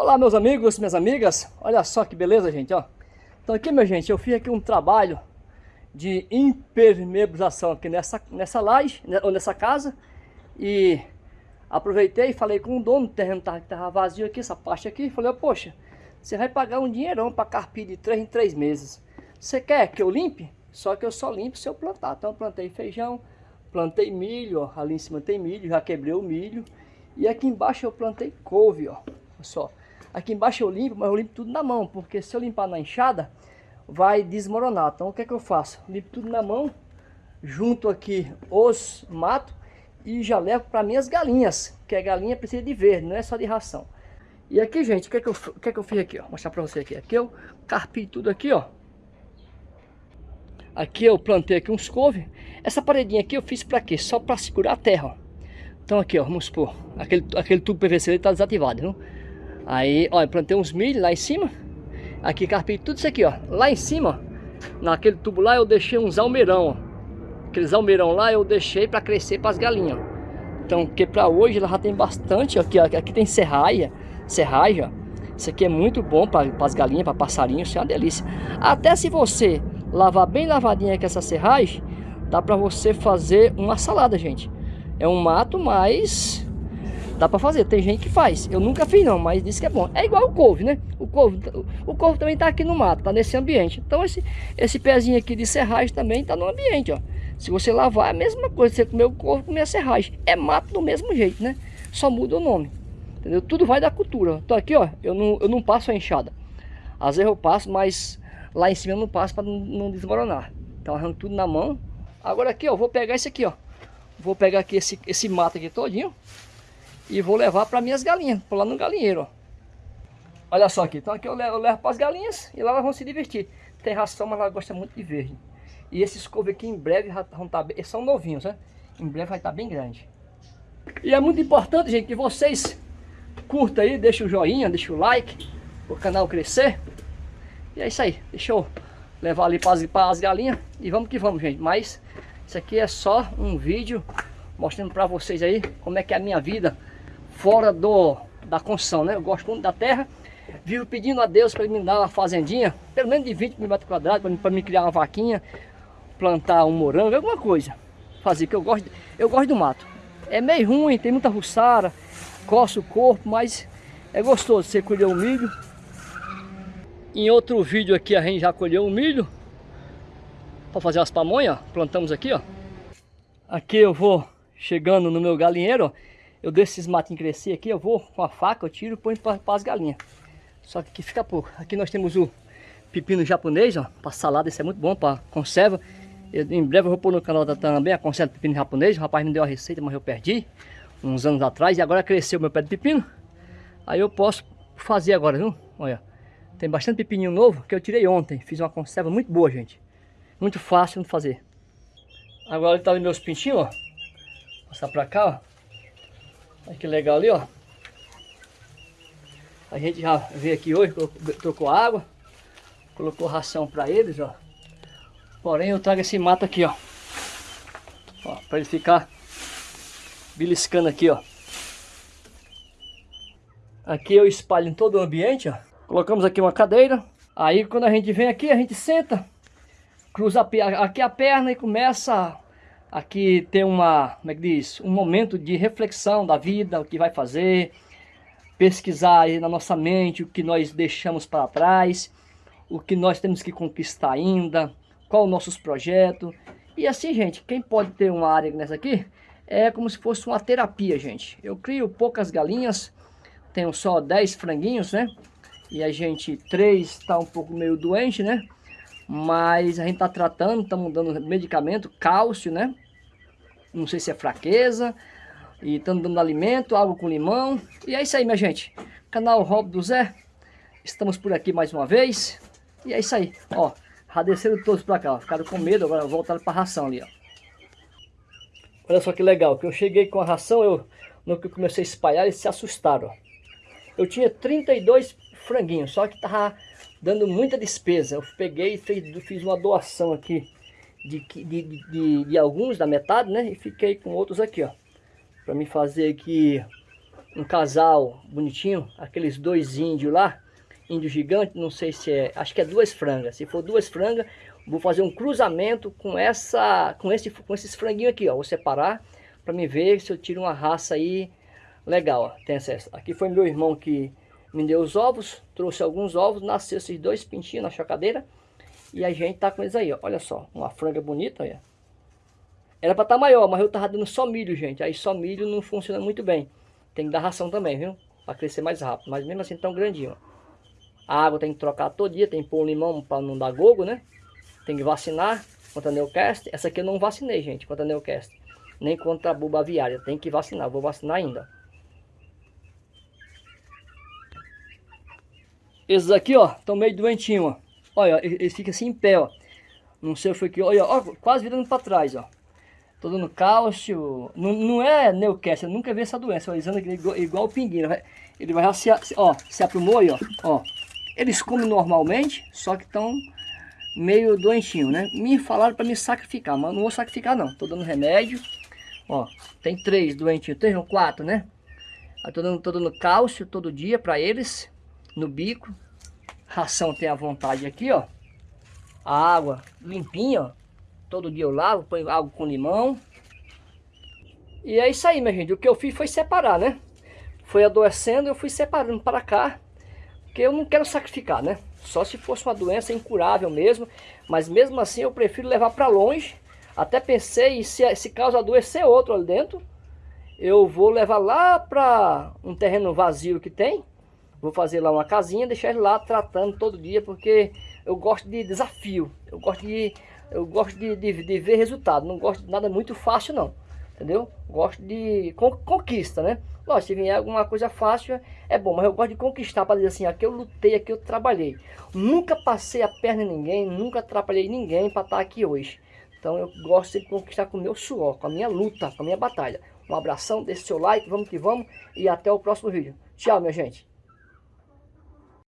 Olá meus amigos, minhas amigas, olha só que beleza gente, ó. Então aqui minha gente, eu fiz aqui um trabalho de impermeabilização aqui nessa, nessa laje, né, ou nessa casa. E aproveitei e falei com o dono, o terreno tava, tava vazio aqui, essa parte aqui Falei, poxa, você vai pagar um dinheirão para carpir de 3 em 3 meses. Você quer que eu limpe? Só que eu só limpo se eu plantar. Então eu plantei feijão, plantei milho, ó, ali em cima tem milho, já quebrei o milho. E aqui embaixo eu plantei couve, ó, só Aqui embaixo eu limpo, mas eu limpo tudo na mão, porque se eu limpar na enxada, vai desmoronar. Então o que é que eu faço? Limpo tudo na mão, junto aqui os matos e já levo para minhas galinhas, que a galinha precisa de verde, não é só de ração. E aqui, gente, o que é que eu, o que é que eu fiz aqui, ó? Vou mostrar para você aqui. Aqui eu carpi tudo aqui, ó. Aqui eu plantei aqui uns couve. Essa paredinha aqui eu fiz para quê? Só para segurar a terra, ó. Então aqui, ó, vamos supor, aquele, aquele tubo PVC está desativado, viu? Aí, ó, eu plantei uns milho lá em cima. Aqui carpei tudo isso aqui, ó. Lá em cima, ó, naquele tubo lá eu deixei uns almeirão, ó. Aqueles almeirão lá eu deixei para crescer para as galinhas. Então, que para hoje ela já tem bastante, ó, aqui, ó, aqui tem serraia, serraia, ó. Isso aqui é muito bom para as galinhas, para passarinhos, isso é uma delícia. Até se você lavar bem lavadinha com essa serragem, dá para você fazer uma salada, gente. É um mato, mas Dá pra fazer, tem gente que faz. Eu nunca fiz não, mas disse que é bom. É igual o couve, né? O couve, o couve também tá aqui no mato, tá nesse ambiente. Então esse, esse pezinho aqui de serragem também tá no ambiente, ó. Se você lavar, é a mesma coisa. Você comer o couve, comer a serragem. É mato do mesmo jeito, né? Só muda o nome. Entendeu? Tudo vai da cultura. Então aqui, ó, eu não, eu não passo a enxada. Às vezes eu passo, mas lá em cima eu não passo para não, não desmoronar. Então arranco tudo na mão. Agora aqui, ó, vou pegar esse aqui, ó. Vou pegar aqui esse, esse mato aqui todinho e vou levar para minhas galinhas, lá no galinheiro, ó. Olha só aqui, então aqui eu levo, levo para as galinhas e lá elas vão se divertir. Tem ração, mas ela gosta muito de verde. E esses couve aqui em breve vão estar, tá eles são novinhos, né? Em breve vai estar tá bem grande. E é muito importante, gente, que vocês curtam aí, deixem o joinha, deixem o like, o canal crescer. E é isso aí, deixa eu levar ali para as galinhas e vamos que vamos, gente. Mas isso aqui é só um vídeo mostrando para vocês aí como é que é a minha vida fora do, da construção, né? Eu gosto muito da terra. Vivo pedindo a Deus para me dar uma fazendinha, pelo menos de 20 mil metros quadrados, para me criar uma vaquinha, plantar um morango, alguma coisa. Fazer, que eu gosto, eu gosto do mato. É meio ruim, tem muita ruçara, coça o corpo, mas é gostoso você colher o milho. Em outro vídeo aqui a gente já colheu o milho para fazer as pamonhas, plantamos aqui, ó. Aqui eu vou chegando no meu galinheiro, ó eu deixo esses matinhos crescer aqui, eu vou com a faca, eu tiro e ponho para as galinhas. Só que aqui fica pouco. Aqui nós temos o pepino japonês, ó, para salada, esse é muito bom para conserva. Eu, em breve eu vou pôr no canal da também a conserva de pepino japonês. O rapaz me deu a receita, mas eu perdi uns anos atrás e agora cresceu meu pé de pepino. Aí eu posso fazer agora, viu? Olha, tem bastante pepininho novo que eu tirei ontem. Fiz uma conserva muito boa, gente. Muito fácil de fazer. Agora ele tá vendo meus pintinhos, ó. Vou passar pra cá, ó. Olha que legal ali, ó. A gente já veio aqui hoje, trocou água, colocou ração para eles, ó. Porém eu trago esse mato aqui, ó. Ó, para ele ficar beliscando aqui, ó. Aqui eu espalho em todo o ambiente, ó. Colocamos aqui uma cadeira. Aí quando a gente vem aqui, a gente senta, cruza aqui a perna e começa Aqui tem uma, como é que diz, um momento de reflexão da vida, o que vai fazer, pesquisar aí na nossa mente o que nós deixamos para trás, o que nós temos que conquistar ainda, qual os nossos projetos. E assim, gente, quem pode ter uma área nessa aqui, é como se fosse uma terapia, gente. Eu crio poucas galinhas, tenho só 10 franguinhos, né? E a gente, três está um pouco meio doente, né? Mas a gente está tratando, estamos dando medicamento, cálcio, né? Não sei se é fraqueza. E estamos dando alimento, água com limão. E é isso aí, minha gente. Canal Rob do Zé. Estamos por aqui mais uma vez. E é isso aí. Ó, já desceram todos para cá. Ó. Ficaram com medo, agora voltaram para ração ali, ó. Olha só que legal, que eu cheguei com a ração, eu, no que eu comecei a espalhar, eles se assustaram. Eu tinha 32 franguinhos, só que tava dando muita despesa. Eu peguei e fiz, fiz uma doação aqui de, de, de, de, alguns, da metade, né? E fiquei com outros aqui, ó. Pra me fazer aqui um casal bonitinho, aqueles dois índios lá, índio gigante, não sei se é, acho que é duas frangas. Se for duas frangas, vou fazer um cruzamento com essa, com esse, com esses franguinhos aqui, ó. Vou separar para me ver se eu tiro uma raça aí legal, ó. Tem acesso. Aqui foi meu irmão que me deu os ovos, trouxe alguns ovos, nasceu esses dois pintinhos na chocadeira. E a gente tá com eles aí, ó. Olha só, uma franga bonita, olha. Era para estar tá maior, mas eu tava dando só milho, gente. Aí só milho não funciona muito bem. Tem que dar ração também, viu? Para crescer mais rápido. Mas mesmo assim tão grandinho, ó. A água tem que trocar todo dia, tem que pôr um limão para não dar gogo, né? Tem que vacinar contra a Newcast. Essa aqui eu não vacinei, gente, contra a Newcast. Nem contra a buba aviária. Tem que vacinar, vou vacinar ainda. Esses aqui, ó, estão meio doentinhos, ó. Olha, eles ficam assim em pé, ó. Não sei o que foi que... Olha, ó, quase virando para trás, ó. Tô dando cálcio. Não, não é Newcastle, eu nunca vi essa doença. Ó, igual, igual o pinguim. Ele vai se, ó, se aprumou aí, ó. ó. Eles comem normalmente, só que estão meio doentinho, né? Me falaram para me sacrificar, mas não vou sacrificar não. Tô dando remédio. Ó, tem três doentinhos, três ou quatro, né? Aí tô dando, tô dando cálcio todo dia para eles, no bico. Ração tem à vontade aqui, ó. A água limpinha, ó. Todo dia eu lavo, ponho água com limão. E é isso aí, minha gente. O que eu fiz foi separar, né? Foi adoecendo, eu fui separando para cá. Porque eu não quero sacrificar, né? Só se fosse uma doença incurável mesmo. Mas mesmo assim eu prefiro levar para longe. Até pensei, se, se causa adoecer outro ali dentro, eu vou levar lá para um terreno vazio que tem. Vou fazer lá uma casinha, deixar ele lá tratando todo dia, porque eu gosto de desafio. Eu gosto de, eu gosto de, de, de ver resultado. Não gosto de nada muito fácil não entendeu? Gosto de conquista, né? Lógico, se vier alguma coisa fácil, é bom, mas eu gosto de conquistar para dizer assim, aqui eu lutei, aqui eu trabalhei. Nunca passei a perna em ninguém, nunca atrapalhei ninguém para estar aqui hoje. Então eu gosto de conquistar com o meu suor, com a minha luta, com a minha batalha. Um abração, deixe seu like, vamos que vamos e até o próximo vídeo. Tchau, minha gente.